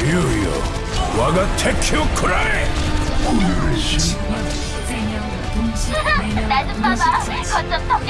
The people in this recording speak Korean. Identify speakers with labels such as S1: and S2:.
S1: 유유 와가 테큐 쿠라이
S2: 음.
S3: 나좀 봐봐. 거점 덕